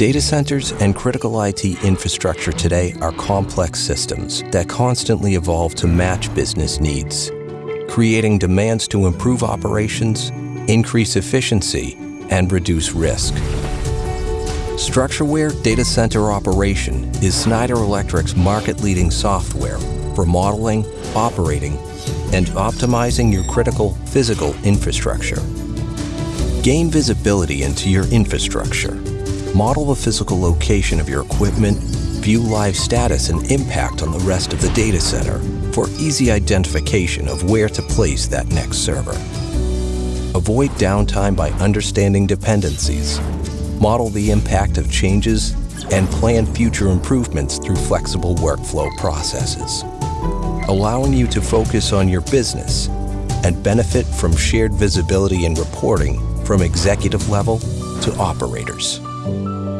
Data centers and critical IT infrastructure today are complex systems that constantly evolve to match business needs, creating demands to improve operations, increase efficiency, and reduce risk. StruxureWare Data Center Operation is Schneider Electric's market-leading software for modeling, operating, and optimizing your critical physical infrastructure. Gain visibility into your infrastructure. Model the physical location of your equipment, view live status and impact on the rest of the data center for easy identification of where to place that next server. Avoid downtime by understanding dependencies model the impact of changes, and plan future improvements through flexible workflow processes, allowing you to focus on your business and benefit from shared visibility and reporting from executive level to operators. Música